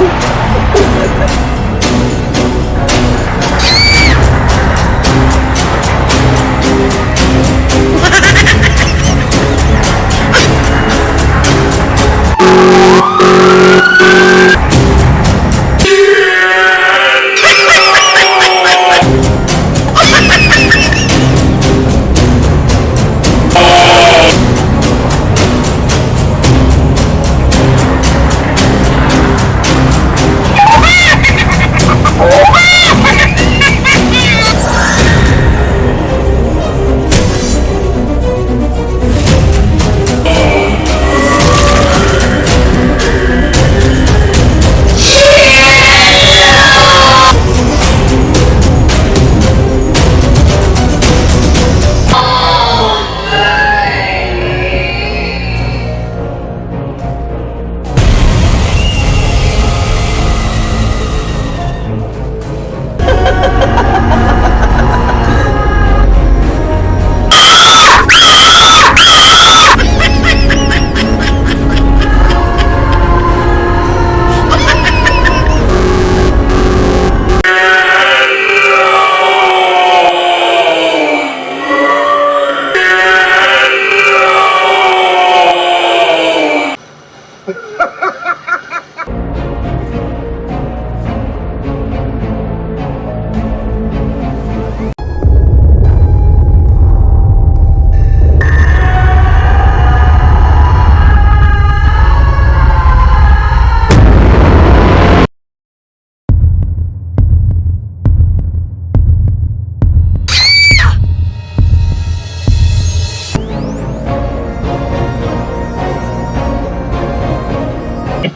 you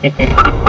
Jejeje.